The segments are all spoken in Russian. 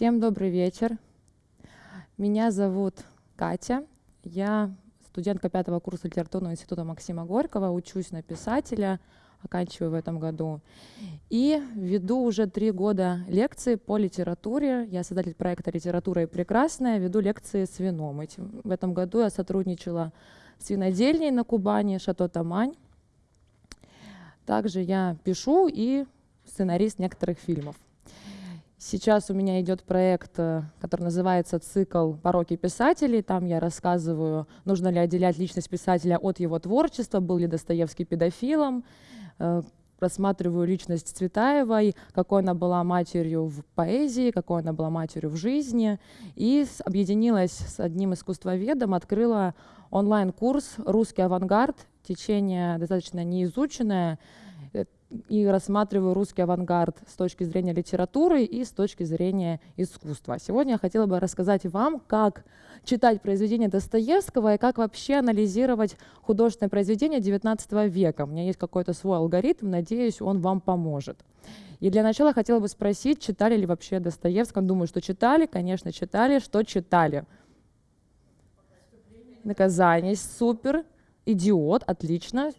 Всем добрый вечер. Меня зовут Катя. Я студентка пятого курса литературного института Максима Горького, учусь на писателя, оканчиваю в этом году. И веду уже три года лекции по литературе. Я создатель проекта «Литература и прекрасная», веду лекции с вином. Этим, в этом году я сотрудничала с винодельней на Кубани «Шато Тамань». Также я пишу и сценарист некоторых фильмов. Сейчас у меня идет проект, э, который называется «Цикл пороки писателей». Там я рассказываю, нужно ли отделять личность писателя от его творчества, был ли Достоевский педофилом, э, рассматриваю личность Цветаевой, какой она была матерью в поэзии, какой она была матерью в жизни. И объединилась с одним искусствоведом, открыла онлайн-курс «Русский авангард». Течение достаточно неизученное, и рассматриваю русский авангард с точки зрения литературы и с точки зрения искусства. Сегодня я хотела бы рассказать вам, как читать произведения Достоевского и как вообще анализировать художественное произведение XIX века. У меня есть какой-то свой алгоритм, надеюсь, он вам поможет. И для начала хотела бы спросить, читали ли вообще Достоевского? Думаю, что читали, конечно, читали. Что читали? Наказание, супер. Идиот, отлично.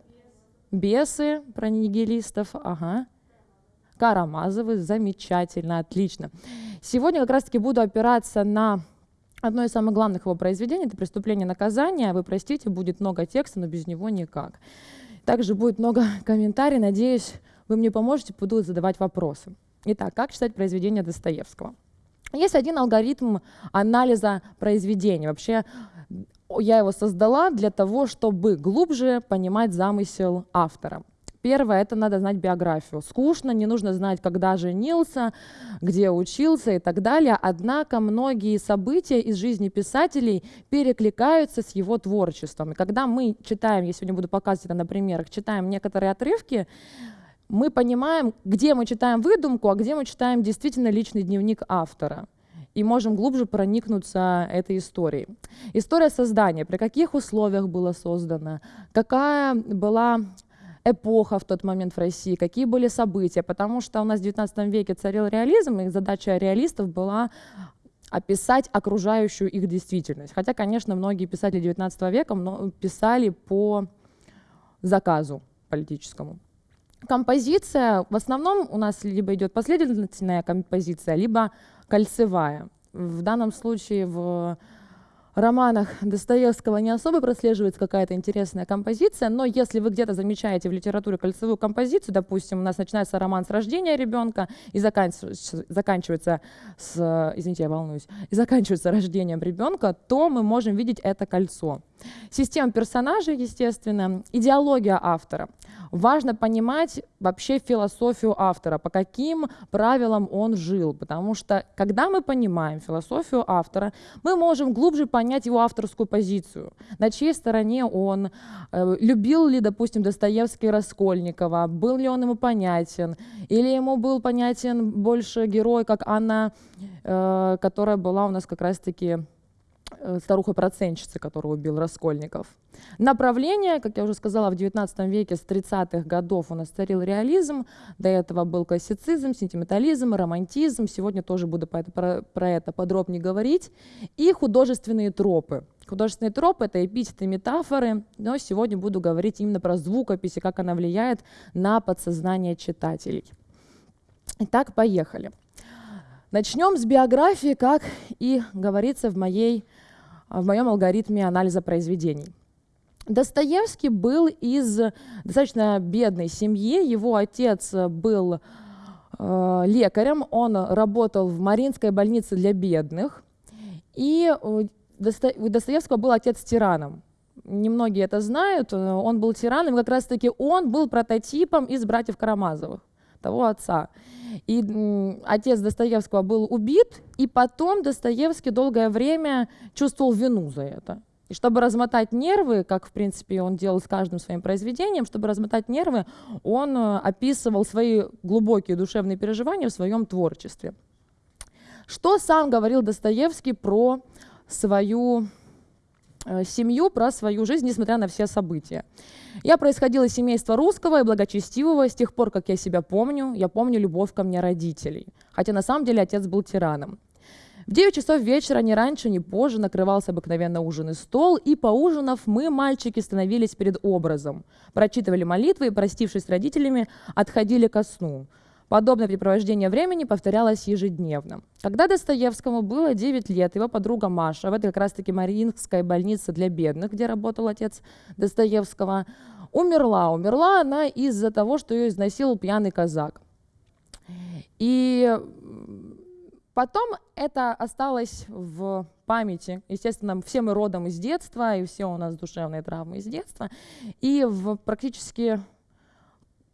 Бесы про нигилистов, ага. Карамазовы, замечательно, отлично. Сегодня как раз-таки буду опираться на одно из самых главных его произведений, это «Преступление наказания». Вы простите, будет много текста, но без него никак. Также будет много комментариев, надеюсь, вы мне поможете, буду задавать вопросы. Итак, как читать произведение Достоевского? Есть один алгоритм анализа произведения. Вообще я его создала для того, чтобы глубже понимать замысел автора. Первое, это надо знать биографию. Скучно, не нужно знать, когда женился, где учился и так далее. Однако многие события из жизни писателей перекликаются с его творчеством. И когда мы читаем, я сегодня буду показывать это на примерах, читаем некоторые отрывки, мы понимаем, где мы читаем выдумку, а где мы читаем действительно личный дневник автора и можем глубже проникнуться этой историей. История создания, при каких условиях было создано, какая была эпоха в тот момент в России, какие были события, потому что у нас в XIX веке царил реализм, и задача реалистов была описать окружающую их действительность. Хотя, конечно, многие писатели XIX века писали по заказу политическому. Композиция, в основном у нас либо идет последовательная композиция, либо кольцевая. В данном случае в романах Достоевского не особо прослеживается какая-то интересная композиция, но если вы где-то замечаете в литературе кольцевую композицию, допустим, у нас начинается роман с рождения ребенка и заканчивается, с, извините, я волнуюсь, и заканчивается рождением ребенка, то мы можем видеть это кольцо. Система персонажей, естественно, идеология автора важно понимать вообще философию автора, по каким правилам он жил, потому что когда мы понимаем философию автора, мы можем глубже понять его авторскую позицию, на чьей стороне он, э, любил ли, допустим, Достоевский Раскольникова, был ли он ему понятен, или ему был понятен больше герой, как Анна, э, которая была у нас как раз-таки Э, старуха-процентщицы, которую убил Раскольников. Направление, как я уже сказала, в XIX веке с 30-х годов у нас царил реализм, до этого был классицизм, сентиментализм, романтизм, сегодня тоже буду про это, про, про это подробнее говорить, и художественные тропы. Художественные тропы — это эпитеты, метафоры, но сегодня буду говорить именно про звукопись и как она влияет на подсознание читателей. Итак, поехали. Начнем с биографии, как и говорится в моей в моем алгоритме анализа произведений. Достоевский был из достаточно бедной семьи. Его отец был э, лекарем, он работал в Маринской больнице для бедных. И у Достоевского был отец тираном. Немногие это знают, он был тираном, как раз-таки он был прототипом из братьев Карамазовых, того отца. И отец Достоевского был убит, и потом Достоевский долгое время чувствовал вину за это. И чтобы размотать нервы, как, в принципе, он делал с каждым своим произведением, чтобы размотать нервы, он э, описывал свои глубокие душевные переживания в своем творчестве. Что сам говорил Достоевский про свою семью, про свою жизнь, несмотря на все события. Я происходила из семейства русского и благочестивого с тех пор, как я себя помню. Я помню любовь ко мне родителей. Хотя на самом деле отец был тираном. В 9 часов вечера, ни раньше, ни позже, накрывался обыкновенно ужин и стол, и поужинав, мы, мальчики, становились перед образом, прочитывали молитвы и, простившись с родителями, отходили ко сну. Подобное препровождение времени повторялось ежедневно. Когда Достоевскому было 9 лет, его подруга Маша, в этой как раз-таки Мариинской больнице для бедных, где работал отец Достоевского, умерла. Умерла она из-за того, что ее изнасиловал пьяный казак. И потом это осталось в памяти. Естественно, все мы родом из детства, и все у нас душевные травмы из детства. И в практически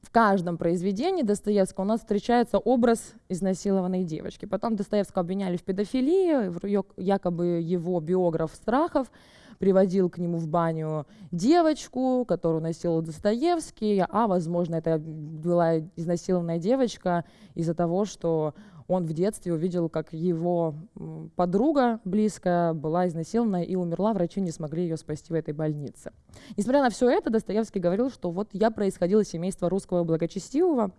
в каждом произведении Достоевского у нас встречается образ изнасилованной девочки. Потом Достоевского обвиняли в педофилии, якобы его биограф Страхов приводил к нему в баню девочку, которую носил Достоевский, а, возможно, это была изнасилованная девочка из-за того, что он в детстве увидел, как его подруга близкая была изнасилована и умерла, врачи не смогли ее спасти в этой больнице. Несмотря на все это, Достоевский говорил, что вот я происходил из семейства русского благочестивого,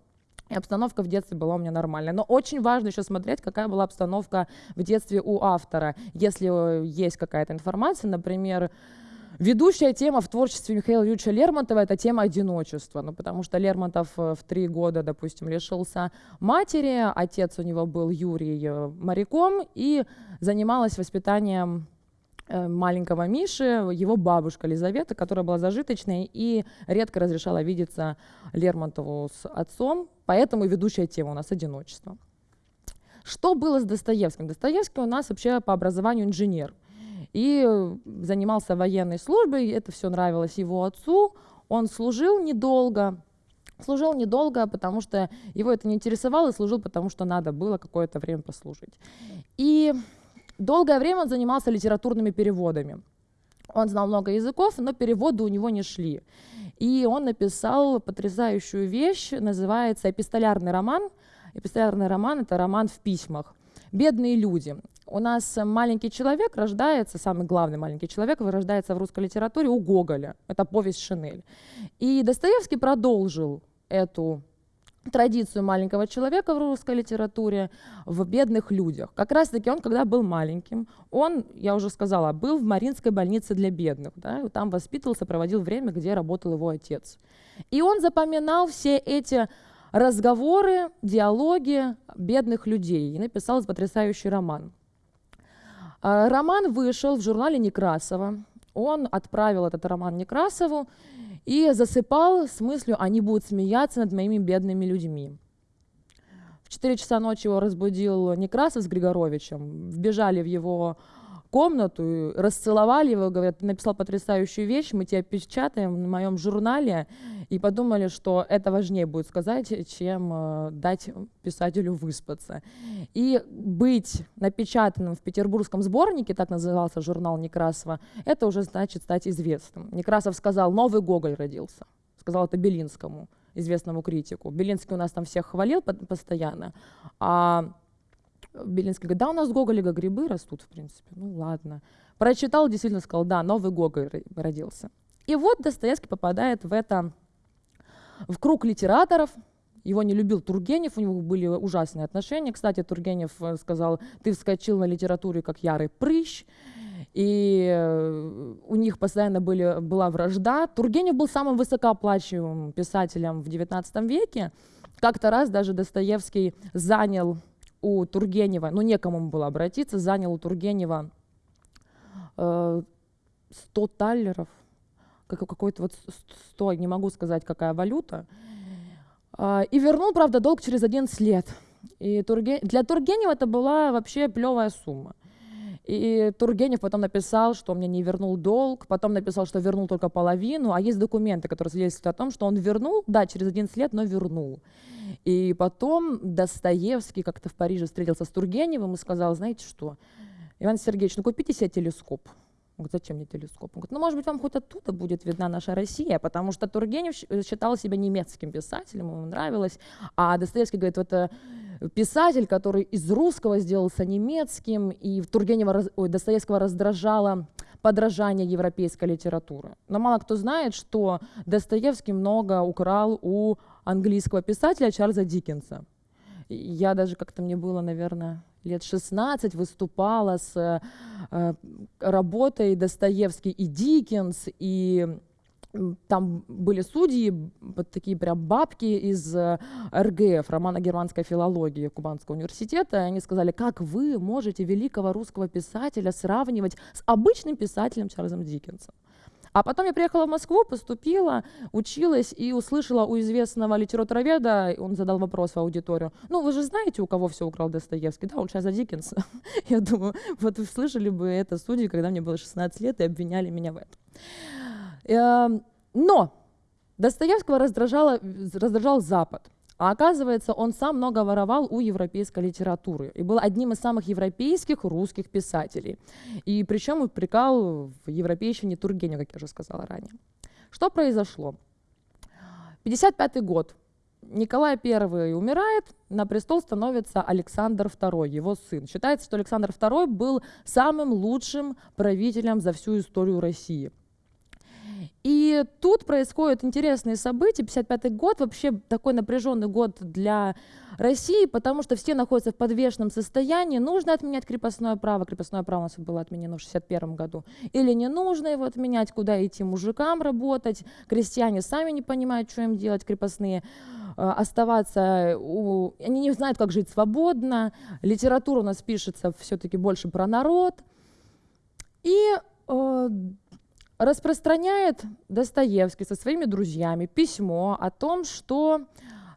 и обстановка в детстве была у меня нормальная. Но очень важно еще смотреть, какая была обстановка в детстве у автора. Если есть какая-то информация, например, Ведущая тема в творчестве Михаила Юрьевича Лермонтова – это тема одиночества, ну, потому что Лермонтов э, в три года, допустим, лишился матери, отец у него был Юрий э, моряком, и занималась воспитанием э, маленького Миши, его бабушка Лизавета, которая была зажиточной и редко разрешала видеться Лермонтову с отцом, поэтому ведущая тема у нас одиночество. Что было с Достоевским? Достоевский у нас вообще по образованию инженер – и занимался военной службой, это все нравилось его отцу, он служил недолго, служил недолго, потому что его это не интересовало, и служил, потому что надо было какое-то время послужить. И долгое время он занимался литературными переводами. Он знал много языков, но переводы у него не шли. И он написал потрясающую вещь, называется «Эпистолярный роман». Эпистолярный роман — это роман в письмах. «Бедные люди». У нас маленький человек рождается, самый главный маленький человек рождается в русской литературе у Гоголя. Это повесть «Шинель». И Достоевский продолжил эту традицию маленького человека в русской литературе в бедных людях. Как раз-таки он, когда был маленьким, он, я уже сказала, был в Маринской больнице для бедных. Да, там воспитывался, проводил время, где работал его отец. И он запоминал все эти разговоры, диалоги бедных людей и написал потрясающий роман. А, роман вышел в журнале Некрасова. Он отправил этот роман Некрасову и засыпал с мыслью, они будут смеяться над моими бедными людьми. В 4 часа ночи его разбудил Некрасов с Григоровичем, вбежали в его комнату, расцеловали его, говорят, ты написал потрясающую вещь, мы тебя печатаем в моем журнале, и подумали, что это важнее будет сказать, чем э, дать писателю выспаться. И быть напечатанным в петербургском сборнике, так назывался журнал Некрасова, это уже значит стать известным. Некрасов сказал, новый Гоголь родился, сказал это Белинскому, известному критику. Белинский у нас там всех хвалил постоянно, а Белинский говорит, да, у нас в Гоголе грибы растут, в принципе. Ну ладно. Прочитал, действительно сказал, да, новый Гоголь родился. И вот Достоевский попадает в это, в круг литераторов, его не любил Тургенев, у него были ужасные отношения. Кстати, Тургенев э, сказал, ты вскочил на литературе как ярый прыщ, и э, у них постоянно были, была вражда. Тургенев был самым высокооплачиваемым писателем в XIX веке. Как-то раз даже Достоевский занял у Тургенева, ну некому было обратиться, занял у Тургенева э, 100 таллеров, как, какой-то вот 100, не могу сказать, какая валюта, э, и вернул, правда, долг через 11 лет. И Турге... Для Тургенева это была вообще плевая сумма. И Тургенев потом написал, что он мне не вернул долг, потом написал, что вернул только половину, а есть документы, которые свидетельствуют о том, что он вернул, да, через 11 лет, но вернул. И потом Достоевский как-то в Париже встретился с Тургеневым и сказал, знаете что, Иван Сергеевич, ну купите себе телескоп. Он говорит, зачем мне телескоп? Он говорит, ну, может быть, вам хоть оттуда будет видна наша Россия, потому что Тургенев считал себя немецким писателем, ему нравилось, а Достоевский говорит, это писатель, который из русского сделался немецким, и Тургенева, ой, Достоевского раздражало подражание европейской литературы. Но мало кто знает, что Достоевский много украл у английского писателя Чарльза Диккенса. Я даже как-то мне было, наверное, лет 16 выступала с э, работой Достоевский и Диккенс, и там были судьи, вот такие прям бабки из э, РГФ, романо-германской филологии Кубанского университета, и они сказали, как вы можете великого русского писателя сравнивать с обычным писателем Чарльзом Диккенсом? А потом я приехала в Москву, поступила, училась и услышала у известного литературоведа, он задал вопрос в аудиторию, ну вы же знаете, у кого все украл Достоевский? Да, он сейчас за Диккенса. Я думаю, вот вы слышали бы это судьи, когда мне было 16 лет и обвиняли меня в этом. Эм, но Достоевского раздражал Запад. А оказывается, он сам много воровал у европейской литературы и был одним из самых европейских русских писателей. И причем упрекал в европейщине Тургенева, как я уже сказала ранее. Что произошло? 55 год. Николай I умирает, на престол становится Александр II, его сын. Считается, что Александр II был самым лучшим правителем за всю историю России. И тут происходят интересные события. 55 год вообще такой напряженный год для России, потому что все находятся в подвешенном состоянии. Нужно отменять крепостное право. Крепостное право у нас было отменено в 61 году. Или не нужно его отменять, куда идти мужикам работать. Крестьяне сами не понимают, что им делать, крепостные э, оставаться, у... они не знают, как жить свободно. Литература у нас пишется все-таки больше про народ. И э, распространяет Достоевский со своими друзьями письмо о том, что,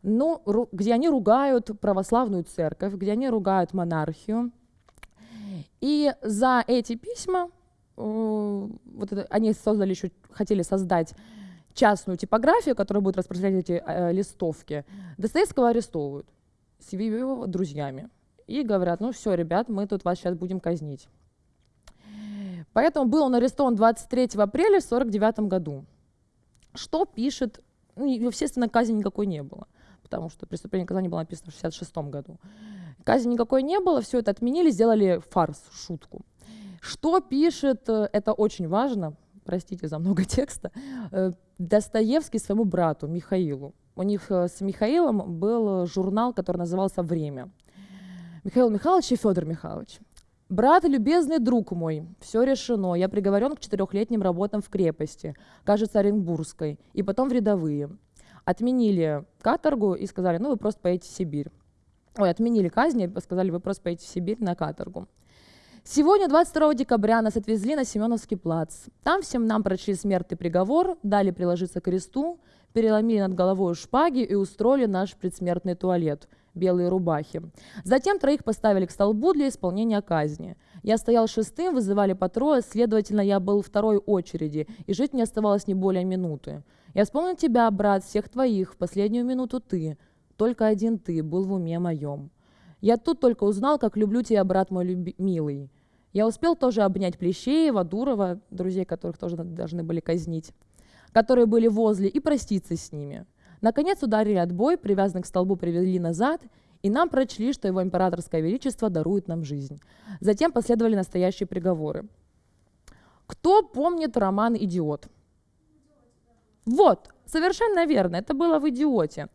ну, где они ругают православную церковь, где они ругают монархию. И за эти письма э, вот это, они создали еще, хотели создать частную типографию, которая будет распространять эти э, листовки. Достоевского арестовывают с его друзьями и говорят, ну все, ребят, мы тут вас сейчас будем казнить. Поэтому был он арестован 23 апреля в 1949 году. Что пишет, ну, естественно, казни никакой не было, потому что преступление наказания было написано в 1966 году. Казни никакой не было, все это отменили, сделали фарс, шутку. Что пишет, э, это очень важно, простите за много текста, э, Достоевский своему брату Михаилу. У них э, с Михаилом был журнал, который назывался «Время». Михаил Михайлович и Федор Михайлович. Брат, любезный друг мой, все решено. Я приговорен к четырехлетним работам в крепости, кажется, Оренбургской, и потом в рядовые. Отменили каторгу и сказали, ну вы просто поедете в Сибирь. Ой, отменили казни и сказали, вы просто поедете в Сибирь на каторгу. Сегодня, 22 декабря, нас отвезли на Семеновский плац. Там всем нам прочли смертный приговор, дали приложиться к кресту, переломили над головой шпаги и устроили наш предсмертный туалет – белые рубахи. Затем троих поставили к столбу для исполнения казни. Я стоял шестым, вызывали по трое, следовательно, я был второй очереди, и жить мне оставалось не более минуты. Я вспомнил тебя, брат, всех твоих, в последнюю минуту ты, только один ты был в уме моем. Я тут только узнал, как люблю тебя, брат мой милый. Я успел тоже обнять Плещеева, Дурова, друзей, которых тоже должны были казнить, которые были возле, и проститься с ними. Наконец ударили отбой, привязанный к столбу привели назад, и нам прочли, что его императорское величество дарует нам жизнь. Затем последовали настоящие приговоры. Кто помнит роман «Идиот»? Вот, совершенно верно, это было в «Идиоте».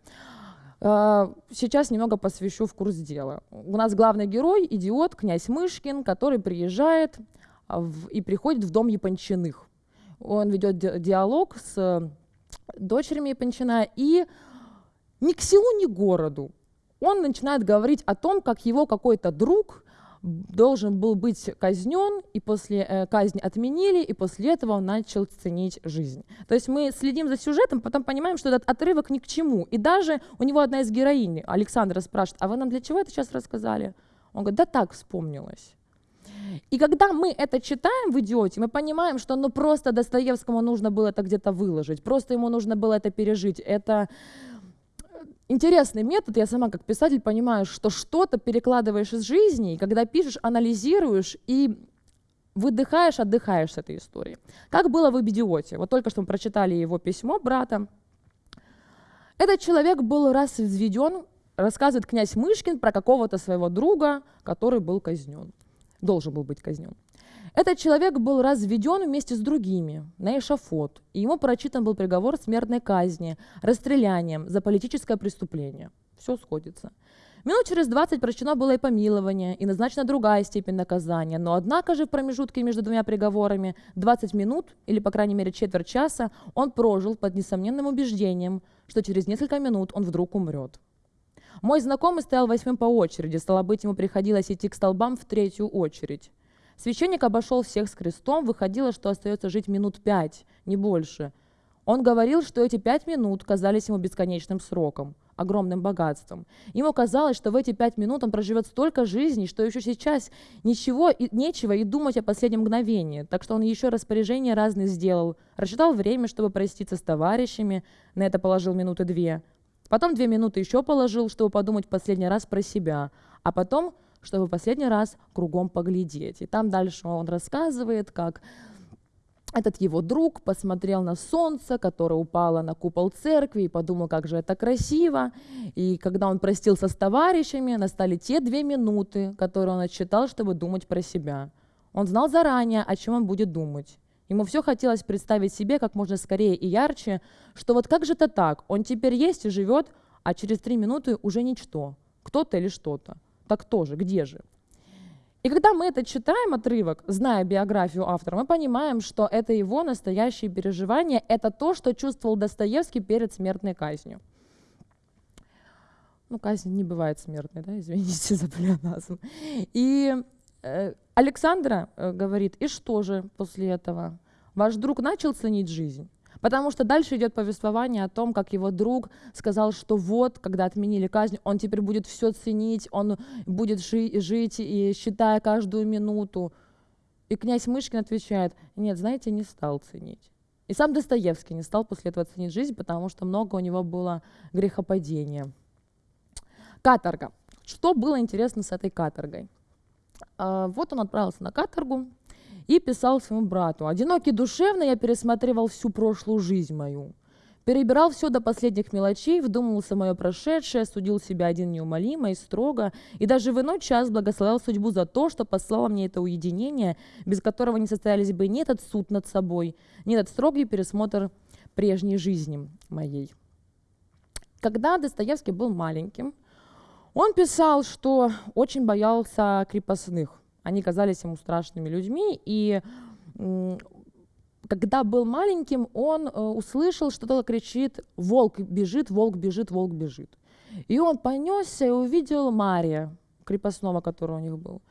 А, сейчас немного посвящу в курс дела. У нас главный герой – идиот, князь Мышкин, который приезжает в, и приходит в дом Япончиных. Он ведет диалог с дочерями Япончина, и ни к селу, ни к городу он начинает говорить о том, как его какой-то друг должен был быть казнен, и после э, казни отменили, и после этого он начал ценить жизнь. То есть мы следим за сюжетом, потом понимаем, что этот отрывок ни к чему. И даже у него одна из героинь, Александра, спрашивает, а вы нам для чего это сейчас рассказали? Он говорит, да так вспомнилось. И когда мы это читаем в «Идиоте», мы понимаем, что ну просто Достоевскому нужно было это где-то выложить, просто ему нужно было это пережить. Это интересный метод, я сама как писатель понимаю, что что-то перекладываешь из жизни, и когда пишешь, анализируешь и выдыхаешь, отдыхаешь с этой историей. Как было в «Идиоте». Вот только что мы прочитали его письмо брата. Этот человек был раз взведен, рассказывает князь Мышкин про какого-то своего друга, который был казнен должен был быть казнен. Этот человек был разведен вместе с другими на эшафот, и ему прочитан был приговор смертной казни, расстрелянием за политическое преступление. все сходится. Минут через 20 прощено было и помилование, и назначена другая степень наказания, но однако же в промежутке между двумя приговорами 20 минут, или по крайней мере четверть часа, он прожил под несомненным убеждением, что через несколько минут он вдруг умрет. Мой знакомый стоял восьмым по очереди, стало быть, ему приходилось идти к столбам в третью очередь. Священник обошел всех с крестом, выходило, что остается жить минут пять, не больше. Он говорил, что эти пять минут казались ему бесконечным сроком – огромным богатством. Ему казалось, что в эти пять минут он проживет столько жизней, что еще сейчас ничего и нечего и думать о последнем мгновении. Так что он еще распоряжения разные сделал. Рассчитал время, чтобы проститься с товарищами, на это положил минуты две. Потом две минуты еще положил, чтобы подумать последний раз про себя. А потом, чтобы последний раз кругом поглядеть. И там дальше он рассказывает, как этот его друг посмотрел на солнце, которое упало на купол церкви, и подумал, как же это красиво. И когда он простился с товарищами, настали те две минуты, которые он отсчитал, чтобы думать про себя. Он знал заранее, о чем он будет думать. Ему все хотелось представить себе как можно скорее и ярче, что вот как же это так, он теперь есть и живет, а через три минуты уже ничто, кто-то или что-то. Так тоже, где же? И когда мы это читаем, отрывок, зная биографию автора, мы понимаем, что это его настоящие переживания, это то, что чувствовал Достоевский перед смертной казнью. Ну, казнь не бывает смертной, да, извините за плеоназм. И Александра э, говорит, и что же после этого? Ваш друг начал ценить жизнь? Потому что дальше идет повествование о том, как его друг сказал, что вот, когда отменили казнь, он теперь будет все ценить, он будет жи- жить и считая каждую минуту. И князь Мышкин отвечает, нет, знаете, не стал ценить. И сам Достоевский не стал после этого ценить жизнь, потому что много у него было грехопадения. Каторга. Что было интересно с этой каторгой? А, вот он отправился на каторгу, и писал своему брату. «Одинокий душевно я пересматривал всю прошлую жизнь мою. Перебирал все до последних мелочей, вдумывался мое прошедшее, судил себя один неумолимо и строго, и даже в иной час благословлял судьбу за то, что послала мне это уединение, без которого не состоялись бы ни этот суд над собой, ни этот строгий пересмотр прежней жизни моей. Когда Достоевский был маленьким, он писал, что очень боялся крепостных – они казались ему страшными людьми, и когда был маленьким, он э, услышал, что кто-то кричит «Волк бежит, волк бежит, волк бежит». И он понесся и увидел Мария, крепостного, который у них был.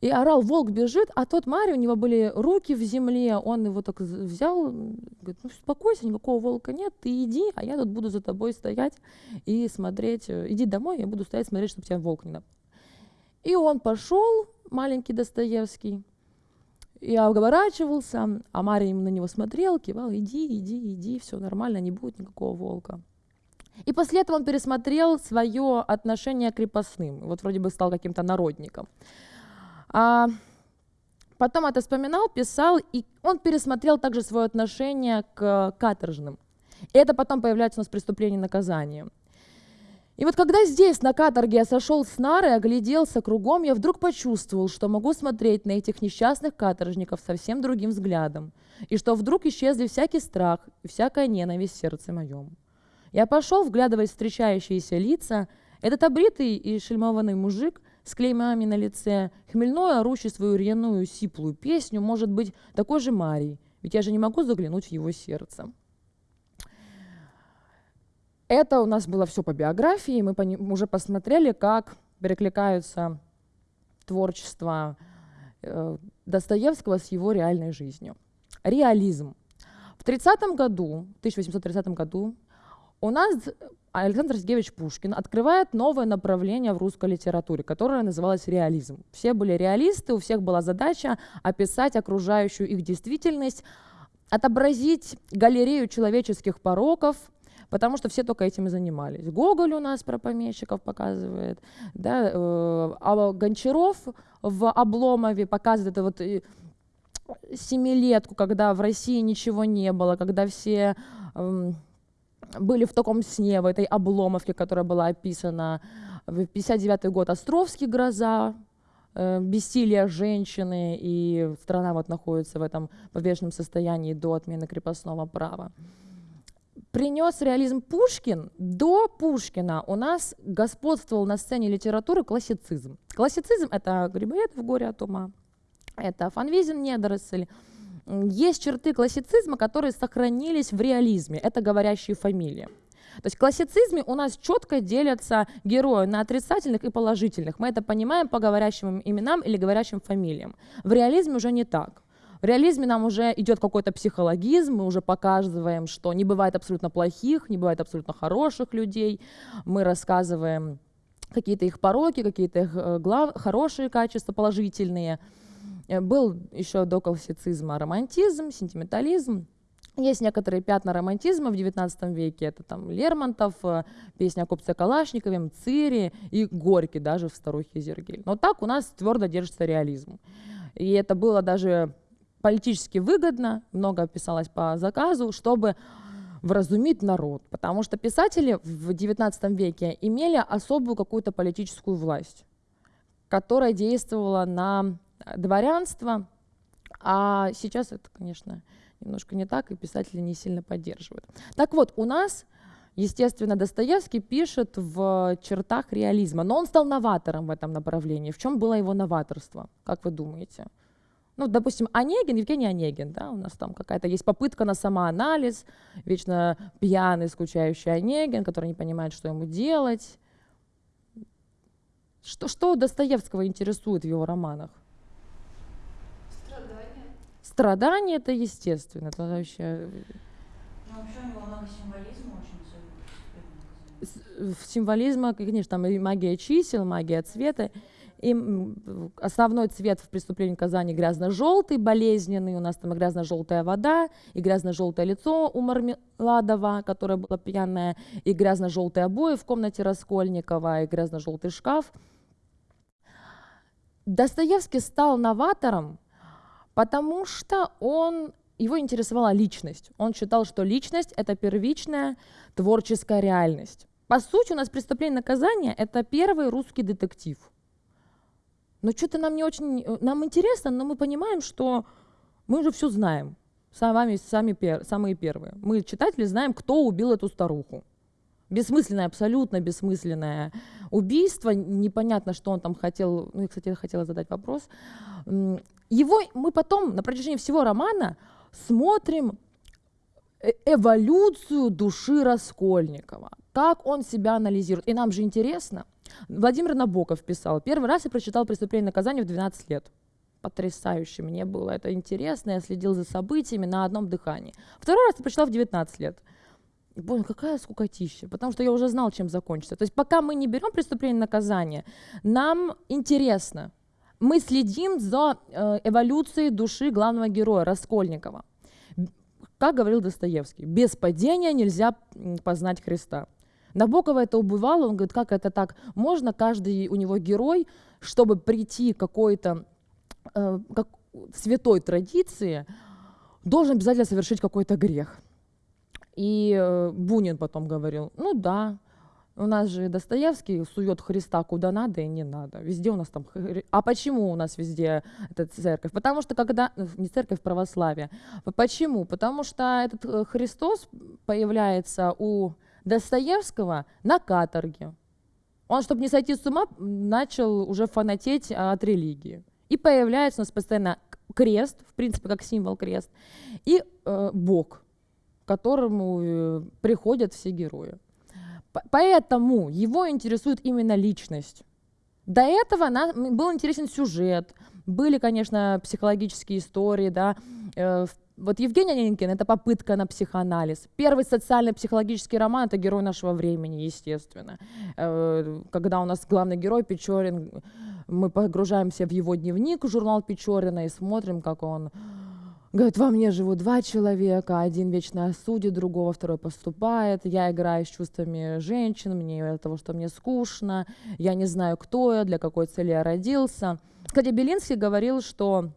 И орал, волк бежит, а тот Мария, у него были руки в земле, он его так взял, говорит, ну успокойся, никакого волка нет, ты иди, а я тут буду за тобой стоять и смотреть, э, иди домой, я буду стоять смотреть, чтобы тебя волк не напал. И он пошел, маленький Достоевский, и оборачивался, а Мария на него смотрел, кивал, иди, иди, иди, все нормально, не будет никакого волка. И после этого он пересмотрел свое отношение к крепостным. Вот вроде бы стал каким-то народником. А потом это вспоминал, писал, и он пересмотрел также свое отношение к каторжным. И это потом появляется у нас в преступлении и наказании. И вот когда здесь, на каторге, я сошел с нары огляделся кругом, я вдруг почувствовал, что могу смотреть на этих несчастных каторжников совсем другим взглядом, и что вдруг исчезли всякий страх и всякая ненависть в сердце моем. Я пошел, вглядываясь в встречающиеся лица, этот обритый и шельмованный мужик с клеймами на лице, хмельной, орущий свою рьяную сиплую песню, может быть такой же Марий, ведь я же не могу заглянуть в его сердце. Это у нас было все по биографии, мы уже посмотрели, как перекликаются творчество э, Достоевского с его реальной жизнью. Реализм. В 30 году, 1830 году у нас Александр Сергеевич Пушкин открывает новое направление в русской литературе, которое называлось реализм. Все были реалисты, у всех была задача описать окружающую их действительность, отобразить галерею человеческих пороков – потому что все только этим и занимались. Гоголь у нас про помещиков показывает, да, э, а Гончаров в Обломове показывает это вот э, семилетку, когда в России ничего не было, когда все э, были в таком сне, в этой обломовке, которая была описана. В 59 год Островский «Гроза», э, бессилие женщины, и страна вот находится в этом подвешенном состоянии до отмены крепостного права. принес реализм Пушкин, до Пушкина у нас господствовал на сцене литературы классицизм. Классицизм — это Грибоедов «Горе от ума», это Фанвизин «Недоросль». Есть черты классицизма, которые сохранились в реализме. Это говорящие фамилии. То есть в классицизме у нас четко делятся герои на отрицательных и положительных. Мы это понимаем по говорящим именам или говорящим фамилиям. В реализме уже не так. В реализме нам уже идет какой-то психологизм, мы уже показываем, что не бывает абсолютно плохих, не бывает абсолютно хороших людей. Мы рассказываем какие-то их пороки, какие-то их э, глав... хорошие качества, положительные. Э, был еще до классицизма романтизм, сентиментализм. Есть некоторые пятна романтизма в XIX веке, это там Лермонтов, э, песня о купце Калашникове, Мцири и Горький даже в «Старухе Зергель». Но так у нас твердо держится реализм. И это было даже политически выгодно, много писалось по заказу, чтобы вразумить народ, потому что писатели в XIX веке имели особую какую-то политическую власть, которая действовала на дворянство, а сейчас это, конечно, немножко не так, и писатели не сильно поддерживают. Так вот, у нас, естественно, Достоевский пишет в чертах реализма, но он стал новатором в этом направлении. В чем было его новаторство, как вы думаете? Ну, допустим, Онегин, Евгений Онегин, да, у нас там какая-то есть попытка на самоанализ, вечно пьяный, скучающий Онегин, который не понимает, что ему делать. Что, что Достоевского интересует в его романах? Страдания это естественно, это вообще... Ну, вообще у него много символизма очень символизма, конечно, там и магия чисел, магия цвета. И основной цвет в преступлении Казани грязно-желтый, болезненный. У нас там грязно-желтая вода, и грязно-желтое лицо у Мармеладова, которое было пьяное, и грязно-желтые обои в комнате Раскольникова, и грязно-желтый шкаф. Достоевский стал новатором, потому что он, его интересовала личность. Он считал, что личность — это первичная творческая реальность. По сути, у нас «Преступление и наказание» — это первый русский детектив. Но что-то нам не очень... Нам интересно, но мы понимаем, что мы уже все знаем. Сами, сами самые первые. Мы, читатели, знаем, кто убил эту старуху. Бессмысленное, абсолютно бессмысленное убийство. Непонятно, что он там хотел. Ну, я, кстати, хотела задать вопрос. Его мы потом на протяжении всего романа смотрим э, эволюцию души Раскольникова, как он себя анализирует. И нам же интересно. Владимир Набоков писал, первый раз я прочитал «Преступление и наказание» в 12 лет. Потрясающе мне было, это интересно, я следил за событиями на одном дыхании. Второй раз я прочитал в 19 лет. Понял, какая скукотища, потому что я уже знал, чем закончится. То есть пока мы не берем преступление и наказание, нам интересно. Мы следим за э, эволюцией души главного героя, Раскольникова. Как говорил Достоевский, без падения нельзя познать Христа. Набокова это убывало, он говорит, как это так? Можно каждый у него герой, чтобы прийти к какой-то э, как, святой традиции, должен обязательно совершить какой-то грех. И э, Бунин потом говорил, ну да, у нас же Достоевский сует Христа куда надо и не надо. Везде у нас там... А почему у нас везде эта церковь? Потому что когда... Э, не церковь, православие. Почему? Потому что этот э, Христос появляется у Достоевского на каторге. Он, чтобы не сойти с ума, начал уже фанатеть от религии. И появляется у нас постоянно крест, в принципе, как символ крест, и э, Бог, к которому э, приходят все герои. Поэтому его интересует именно личность. До этого нам был интересен сюжет, были, конечно, психологические истории, да, э, вот Евгений Онегин — это попытка на психоанализ. Первый социально-психологический роман — это герой нашего времени, естественно. Э, когда у нас главный герой Печорин, мы погружаемся в его дневник, журнал Печорина, и смотрим, как он говорит, во мне живут два человека, один вечно осудит другого, второй поступает, я играю с чувствами женщин, мне от того, что мне скучно, я не знаю, кто я, для какой цели я родился. Кстати, Белинский говорил, что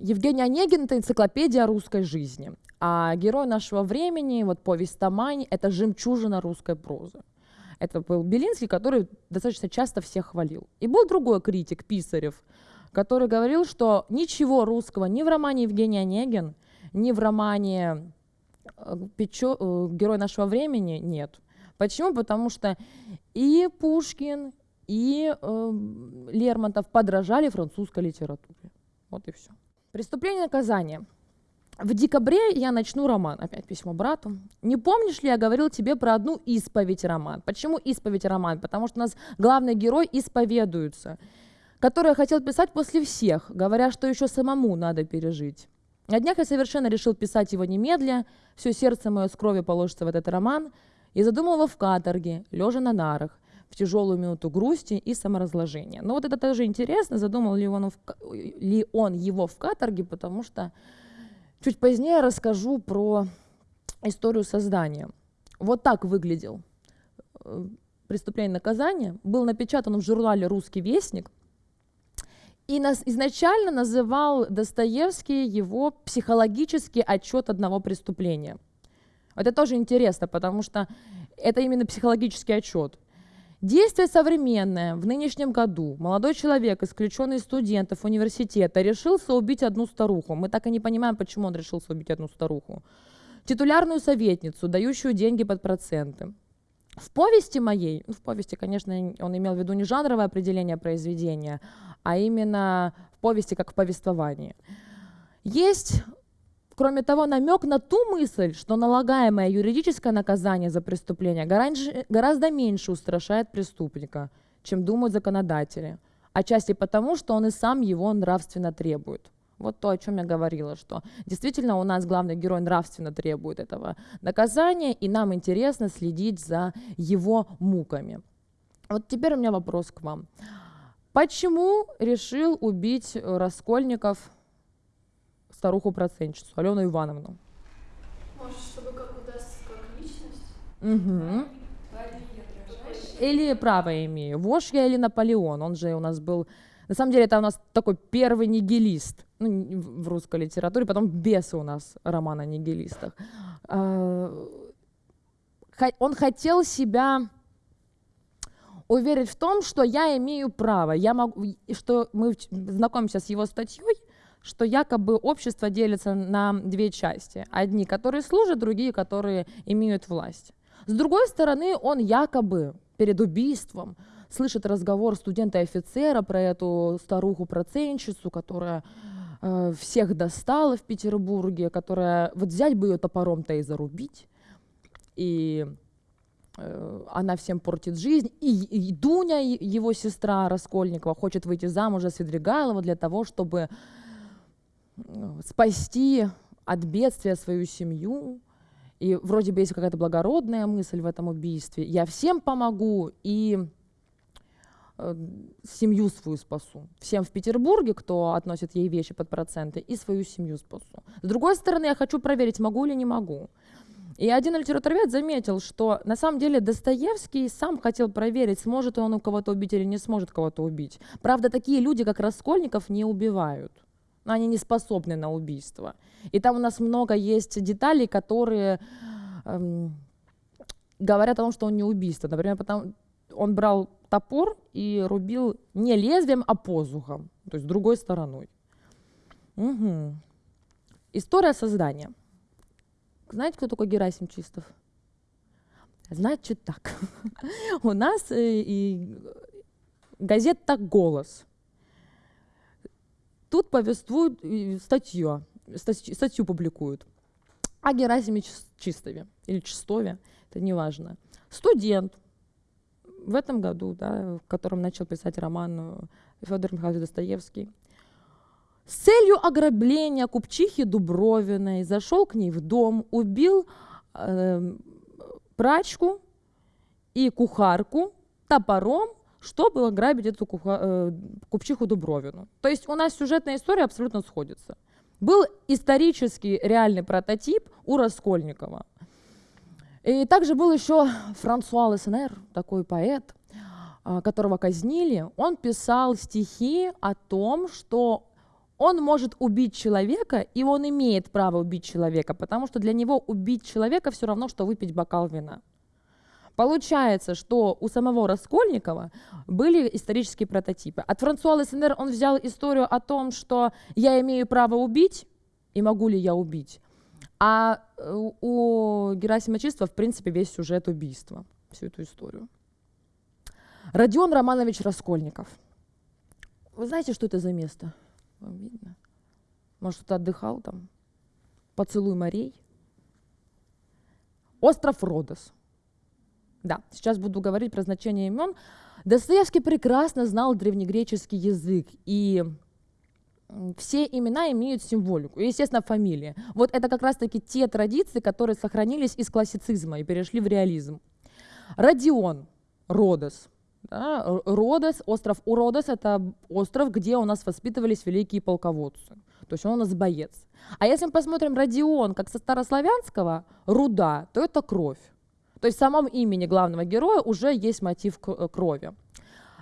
Евгений Онегин — это энциклопедия русской жизни, а герой нашего времени, вот повесть Тамань — это жемчужина русской прозы. Это был Белинский, который достаточно часто всех хвалил. И был другой критик, Писарев, который говорил, что ничего русского ни в романе Евгений Онегин, ни в романе э, Печо, э, герой нашего времени нет. Почему? Потому что и Пушкин, и э, Лермонтов подражали французской литературе. Вот и все. Преступление и наказание. В декабре я начну роман. Опять письмо брату. Не помнишь ли, я говорил тебе про одну исповедь роман? Почему исповедь роман? Потому что у нас главный герой исповедуется, который я хотел писать после всех, говоря, что еще самому надо пережить. На днях я совершенно решил писать его немедля, все сердце мое с крови положится в этот роман, и задумал его в каторге, лежа на нарах, в тяжелую минуту грусти и саморазложения. Но вот это тоже интересно, задумал ли он, в, ли он его в каторге, потому что Чуть позднее расскажу про историю создания. Вот так выглядел э, преступление и наказание. Был напечатан в журнале «Русский вестник». И нас изначально называл Достоевский его психологический отчет одного преступления. Это тоже интересно, потому что это именно психологический отчет. Действие современное. В нынешнем году молодой человек, исключенный из студентов университета, решился убить одну старуху. Мы так и не понимаем, почему он решился убить одну старуху. Титулярную советницу, дающую деньги под проценты. В повести моей, ну, в повести, конечно, он имел в виду не жанровое определение произведения, а именно в повести как в повествовании. Есть Кроме того, намек на ту мысль, что налагаемое юридическое наказание за преступление гораздо меньше устрашает преступника, чем думают законодатели, отчасти потому, что он и сам его нравственно требует. Вот то, о чем я говорила, что действительно у нас главный герой нравственно требует этого наказания, и нам интересно следить за его муками. Вот теперь у меня вопрос к вам. Почему решил убить Раскольников старуху-процентщицу, Алену Ивановну. Может, чтобы как удастся, как личность? Угу. Или право имею. Вож я или Наполеон, он же у нас был... На самом деле это у нас такой первый нигилист ну, в русской литературе, потом бесы у нас роман о нигилистах. А, он хотел себя уверить в том, что я имею право, я могу, что мы знакомимся с его статьей, что якобы общество делится на две части. Одни, которые служат, другие, которые имеют власть. С другой стороны, он якобы перед убийством слышит разговор студента и офицера про эту старуху-процентщицу, которая э, всех достала в Петербурге, которая вот взять бы ее топором-то и зарубить. И она всем портит жизнь. И, и Дуня, его сестра Раскольникова, хочет выйти замуж за Свидригайлова для того, чтобы спасти от бедствия свою семью, и вроде бы есть какая-то благородная мысль в этом убийстве. Я всем помогу и э, семью свою спасу. Всем в Петербурге, кто относит ей вещи под проценты, и свою семью спасу. С другой стороны, я хочу проверить, могу или не могу. И один литературовед заметил, что на самом деле Достоевский сам хотел проверить, сможет он у кого-то убить или не сможет кого-то убить. Правда, такие люди, как Раскольников, не убивают они не способны на убийство. И там у нас много есть деталей, которые эм, говорят о том, что он не убийство. Например, потому, он брал топор и рубил не лезвием, а посухом, то есть другой стороной. Угу. История создания. Знаете, кто такой Герасим Чистов? Значит так. У нас э, и газета «Голос» Тут повествуют статью, статью, статью публикуют о Герасиме Чистове или Чистове, это не важно. Студент в этом году, да, в котором начал писать роман э, Федор Михайлович Достоевский, с целью ограбления купчихи Дубровиной зашел к ней в дом, убил э, прачку и кухарку топором чтобы ограбить эту куха, э, купчиху Дубровину. То есть у нас сюжетная история абсолютно сходится. Был исторический реальный прототип у Раскольникова. И также был еще Франсуа Лессенер, такой поэт, а, которого казнили. Он писал стихи о том, что он может убить человека, и он имеет право убить человека, потому что для него убить человека все равно, что выпить бокал вина. Получается, что у самого Раскольникова были исторические прототипы. От Франсуа Лессенер он взял историю о том, что я имею право убить, и могу ли я убить. А э, у Герасима Чистого, в принципе, весь сюжет убийства, всю эту историю. Родион Романович Раскольников. Вы знаете, что это за место? Вам видно? Может, кто-то отдыхал там? Поцелуй морей? Остров Родос. Да, сейчас буду говорить про значение имен. Достоевский прекрасно знал древнегреческий язык, и все имена имеют символику, естественно, фамилия. Вот это как раз-таки те традиции, которые сохранились из классицизма и перешли в реализм. Родион, Родос. Да, Родос, остров Уродос – это остров, где у нас воспитывались великие полководцы. То есть он у нас боец. А если мы посмотрим Родион как со старославянского «руда», то это кровь. То есть в самом имени главного героя уже есть мотив э, крови.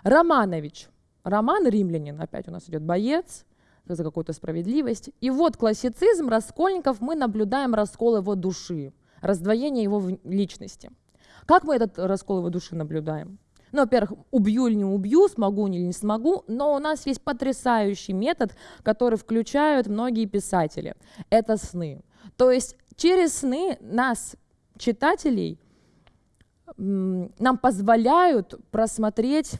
Романович. Роман римлянин, опять у нас идет боец, за какую-то справедливость. И вот классицизм Раскольников, мы наблюдаем раскол его души, раздвоение его личности. Как мы этот раскол его души наблюдаем? Ну, во-первых, убью или не убью, смогу или не смогу, но у нас есть потрясающий метод, который включают многие писатели. Это сны. То есть через сны нас, читателей, нам позволяют просмотреть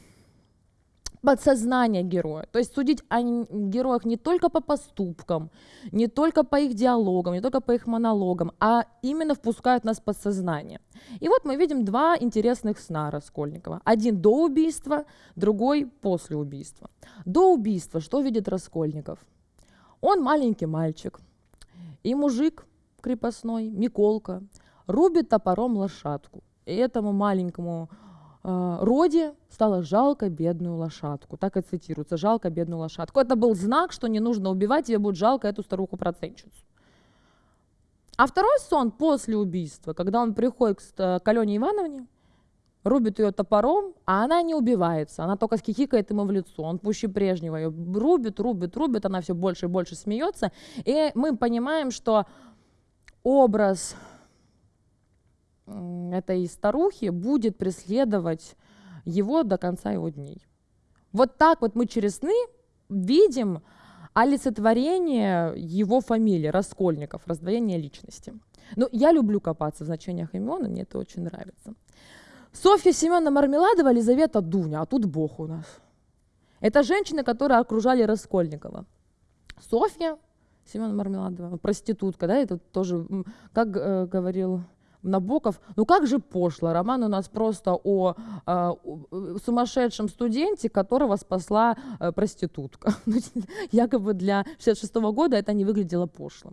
подсознание героя. То есть судить о героях не только по поступкам, не только по их диалогам, не только по их монологам, а именно впускают нас в подсознание. И вот мы видим два интересных сна Раскольникова. Один до убийства, другой после убийства. До убийства что видит Раскольников? Он маленький мальчик, и мужик крепостной, Миколка, рубит топором лошадку. И этому маленькому э, Роде стало жалко бедную лошадку. Так и цитируется, жалко бедную лошадку. Это был знак, что не нужно убивать, тебе будет жалко эту старуху-процентщицу. А второй сон после убийства, когда он приходит к, к Алене Ивановне, рубит ее топором, а она не убивается, она только скихикает ему в лицо, он пуще прежнего ее рубит, рубит, рубит, она все больше и больше смеется, и мы понимаем, что образ этой старухи будет преследовать его до конца его дней. Вот так вот мы через сны видим олицетворение его фамилии, Раскольников, раздвоение личности. Но я люблю копаться в значениях имен, мне это очень нравится. Софья Семеновна Мармеладова, Елизавета Дуня, а тут Бог у нас. Это женщины, которые окружали Раскольникова. Софья Семеновна Мармеладова, проститутка, да, это тоже, как э, говорил Набоков, ну как же пошло, роман у нас просто о э, сумасшедшем студенте, которого спасла э, проститутка. Ну, якобы для 66 -го года это не выглядело пошло.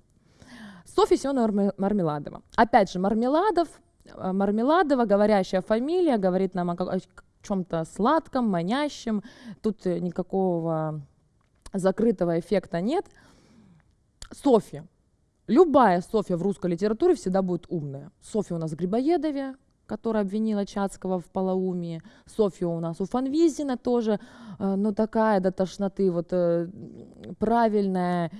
Софья Семеновна Мармеладова. Опять же, Мармеладов, э, Мармеладова, говорящая фамилия, говорит нам о, о чем-то сладком, манящем. Тут никакого закрытого эффекта нет. Софья. Любая Софья в русской литературе всегда будет умная. Софья у нас в Грибоедове, которая обвинила Чацкого в полоумии. Софья у нас у Фанвизина тоже, э, ну такая до тошноты, вот э, правильная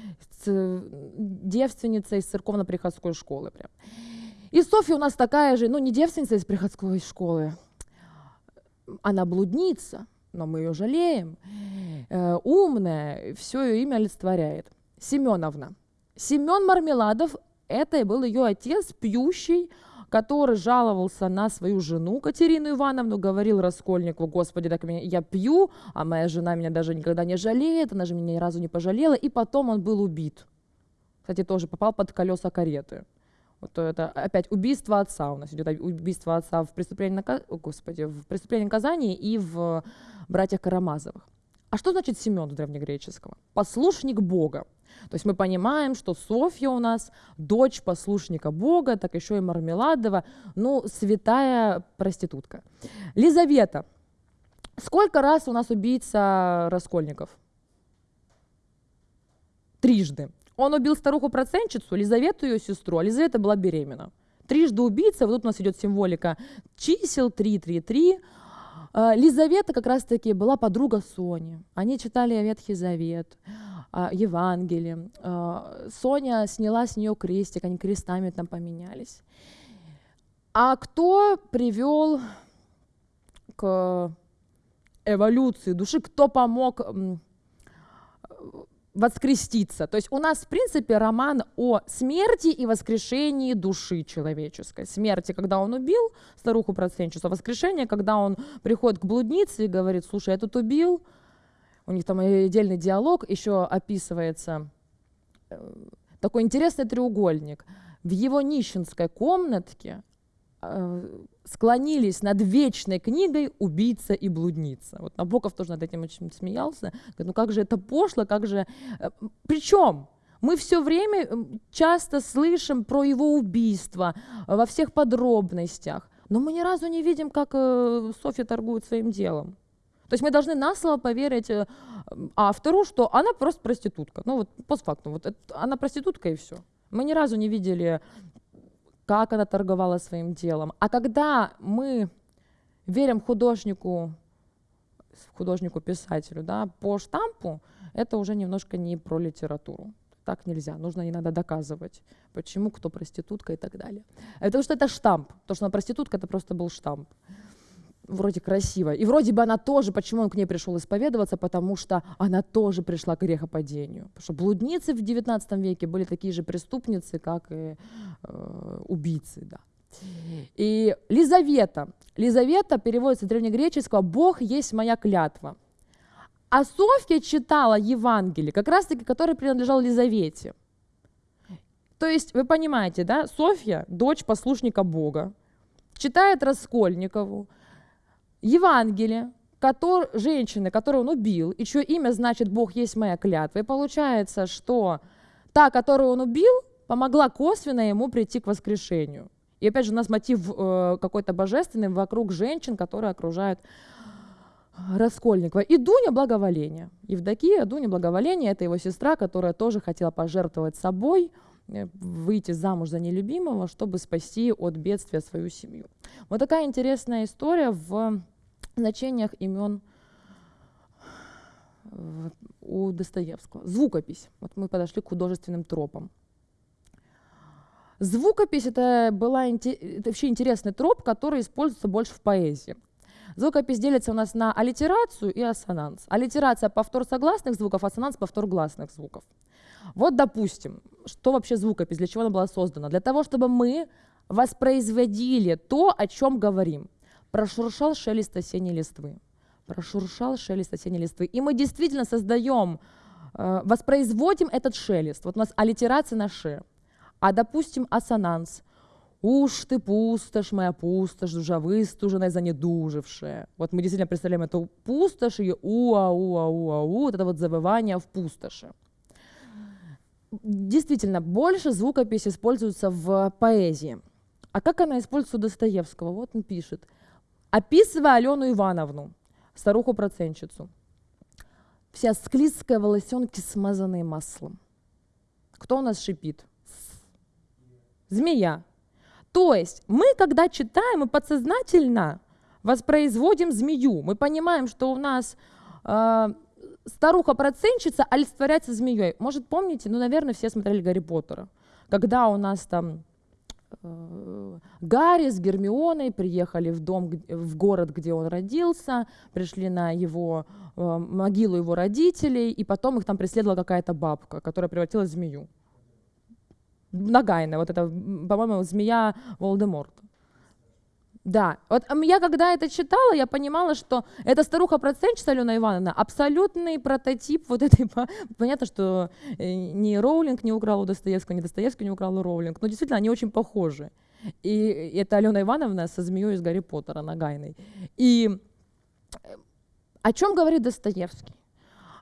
девственница из церковно-приходской школы. Прям. И Софья у нас такая же, ну не девственница из приходской школы, она блудница, но мы ее жалеем, э, умная, все ее имя олицетворяет. Семеновна – Семен Мармеладов – это и был ее отец, пьющий, который жаловался на свою жену Катерину Ивановну, говорил Раскольникову, господи, так меня, я пью, а моя жена меня даже никогда не жалеет, она же меня ни разу не пожалела, и потом он был убит. Кстати, тоже попал под колеса кареты. Вот это опять убийство отца у нас идет, убийство отца в преступлении, О, господи, в преступлении наказания и в братьях Карамазовых. А что значит Семен в древнегреческого? Послушник Бога. То есть мы понимаем, что Софья у нас дочь послушника Бога, так еще и Мармеладова, ну, святая проститутка. Лизавета. Сколько раз у нас убийца Раскольников? Трижды. Он убил старуху-процентщицу, Лизавету, ее сестру, а Лизавета была беременна. Трижды убийца, вот тут у нас идет символика чисел 3, 3, 3. Лизавета как раз-таки была подруга Сони. Они читали Ветхий Завет. А, Евангелие. А, Соня сняла с нее крестик, они крестами там поменялись. А кто привел к эволюции души, кто помог воскреститься. То есть у нас, в принципе, роман о смерти и воскрешении души человеческой. Смерти, когда он убил старуху процентчицу, а воскрешение, когда он приходит к блуднице и говорит, слушай, я тут убил. У них там отдельный диалог, еще описывается э, такой интересный треугольник. В его нищенской комнатке Э, склонились над вечной книгой «Убийца и блудница». Вот Набоков тоже над этим очень смеялся. Говорит, ну как же это пошло, как же... Э, Причем мы все время часто слышим про его убийство во всех подробностях, но мы ни разу не видим, как э, Софья торгует своим делом. То есть мы должны на слово поверить автору, что она просто проститутка. Ну вот постфактум, вот это, она проститутка и все. Мы ни разу не видели как она торговала своим делом. А когда мы верим художнику, художнику-писателю да, по штампу, это уже немножко не про литературу. Так нельзя, нужно иногда доказывать, почему, кто проститутка и так далее. Потому что это штамп, то, что она проститутка, это просто был штамп вроде красиво. И вроде бы она тоже, почему он к ней пришел исповедоваться, потому что она тоже пришла к грехопадению. Потому что блудницы в XIX веке были такие же преступницы, как и э, убийцы. Да. И Лизавета. Лизавета переводится с древнегреческого «Бог есть моя клятва». А Софья читала Евангелие, как раз-таки, который принадлежал Лизавете. То есть, вы понимаете, да, Софья, дочь послушника Бога, читает Раскольникову, Евангелие, который, женщины, которую он убил, и чье имя значит «Бог есть моя клятва». И получается, что та, которую он убил, помогла косвенно ему прийти к воскрешению. И опять же у нас мотив э, какой-то божественный вокруг женщин, которые окружают Раскольникова. И Дуня благоволение. Евдокия, Дуня благоволение, это его сестра, которая тоже хотела пожертвовать собой, э, выйти замуж за нелюбимого, чтобы спасти от бедствия свою семью. Вот такая интересная история в значениях имен у Достоевского. Звукопись. Вот мы подошли к художественным тропам. Звукопись это, была, это вообще интересный троп, который используется больше в поэзии. Звукопись делится у нас на аллитерацию и ассонанс. Аллитерация – повтор согласных звуков, ассонанс – повтор гласных звуков. Вот, допустим, что вообще звукопись, для чего она была создана? Для того, чтобы мы воспроизводили то, о чем говорим. Прошуршал шелест осенней листвы. Прошуршал шелест осенней листвы. И мы действительно создаем, э, воспроизводим этот шелест. Вот у нас аллитерация на «ше». А, допустим, ассонанс. «Уж ты пустошь моя, пустошь, душа выстуженная, занедужившая». Вот мы действительно представляем эту пустошь и уа-уа-уа-у, вот это вот завывание в пустоши. Действительно, больше звукопись используется в поэзии. А как она используется у Достоевского? Вот он пишет – Описывая Алену Ивановну, старуху-процентщицу, вся склизкая, волосенки смазанные маслом. Кто у нас шипит? Змея. То есть мы, когда читаем, мы подсознательно воспроизводим змею. Мы понимаем, что у нас э, старуха-процентщица олицетворяется змеей. Может, помните, ну, наверное, все смотрели Гарри Поттера. Когда у нас там Гарри с Гермионой приехали в дом, в город, где он родился, пришли на его э, могилу его родителей, и потом их там преследовала какая-то бабка, которая превратилась в змею. Нагайная, вот это, по-моему, змея Волдеморта. Да, вот я когда это читала, я понимала, что эта старуха-процентщица Алена Ивановна абсолютный прототип вот этой... Понятно, что э, ни Роулинг не украл у Достоевского, ни Достоевский не украл у Роулинг, но действительно они очень похожи. И это Алена Ивановна со змеей из Гарри Поттера, Нагайной. И э, о чем говорит Достоевский?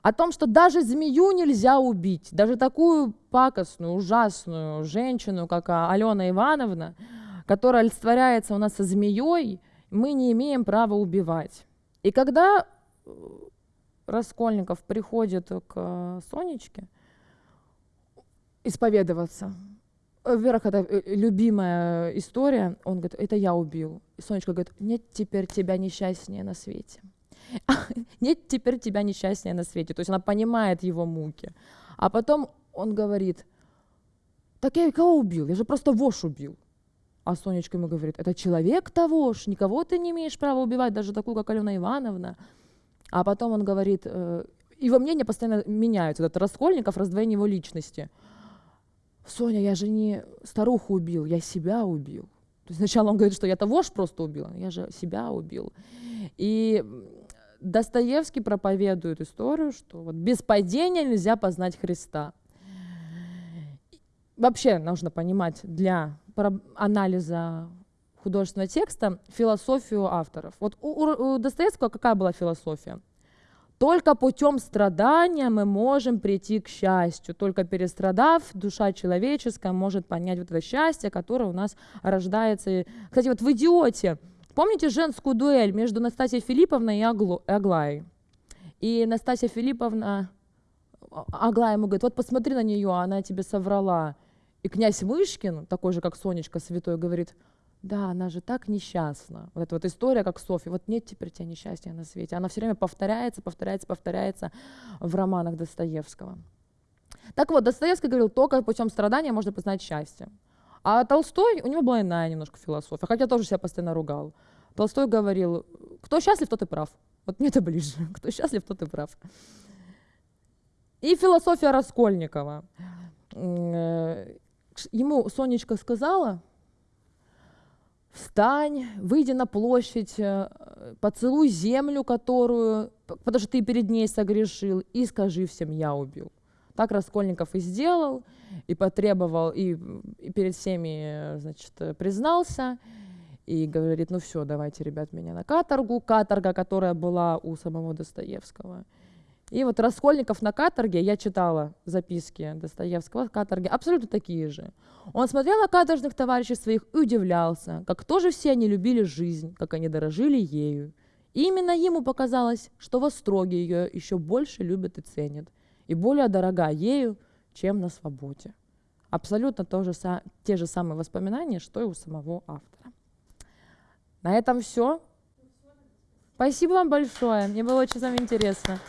О том, что даже змею нельзя убить, даже такую пакостную, ужасную женщину, как Алена Ивановна, которая олицетворяется у нас со змеей, мы не имеем права убивать. И когда э, Раскольников приходит к Сонечке исповедоваться, во-первых, это э, любимая история, он говорит, это я убил. И Сонечка говорит, нет теперь тебя несчастнее на свете. нет теперь тебя несчастнее на свете. То есть она понимает его муки. А потом он говорит, так я кого убил? Я же просто вошь убил. А Сонечка ему говорит, это человек того ж, никого ты не имеешь права убивать, даже такую, как Алена Ивановна. А потом он говорит, э, его мнения постоянно меняются. Этот Раскольников, раздвоение его личности. Соня, я же не старуху убил, я себя убил. То есть сначала он говорит, что я того ж просто убил, я же себя убил. И Достоевский проповедует историю, что вот без падения нельзя познать Христа. Вообще нужно понимать для анализа художественного текста философию авторов. Вот у, у, Достоевского какая была философия? Только путем страдания мы можем прийти к счастью. Только перестрадав, душа человеческая может понять вот это счастье, которое у нас рождается. Кстати, вот в «Идиоте» помните женскую дуэль между Настасьей Филипповной и Аглаей? И Настасья Филипповна, а, Аглая ему говорит, вот посмотри на нее, она тебе соврала. И князь Мышкин, такой же, как Сонечка Святой, говорит, да, она же так несчастна. Вот эта вот история, как Софья, вот нет теперь тебя несчастья на свете. Она все время повторяется, повторяется, повторяется в романах Достоевского. Так вот, Достоевский говорил, только путем страдания можно познать счастье. А Толстой, у него была иная немножко философия, хотя тоже себя постоянно ругал. Толстой говорил, кто счастлив, тот и прав. Вот мне это ближе. Кто счастлив, тот и прав. И философия Раскольникова. Э, ему Сонечка сказала, встань, выйди на площадь, э, поцелуй землю, которую, потому что ты перед ней согрешил, и скажи всем, я убил. Так Раскольников и сделал, и потребовал, и, и перед всеми, значит, признался, и говорит, ну все, давайте, ребят, меня на каторгу. Каторга, которая была у самого Достоевского. И вот Раскольников на каторге, я читала записки Достоевского каторги, абсолютно такие же. Он смотрел на каторжных товарищей своих и удивлялся, как тоже все они любили жизнь, как они дорожили ею. И именно ему показалось, что в Остроге ее еще больше любят и ценят, и более дорога ею, чем на свободе. Абсолютно то же, те же самые воспоминания, что и у самого автора. На этом все. Спасибо вам большое. Мне было очень с интересно.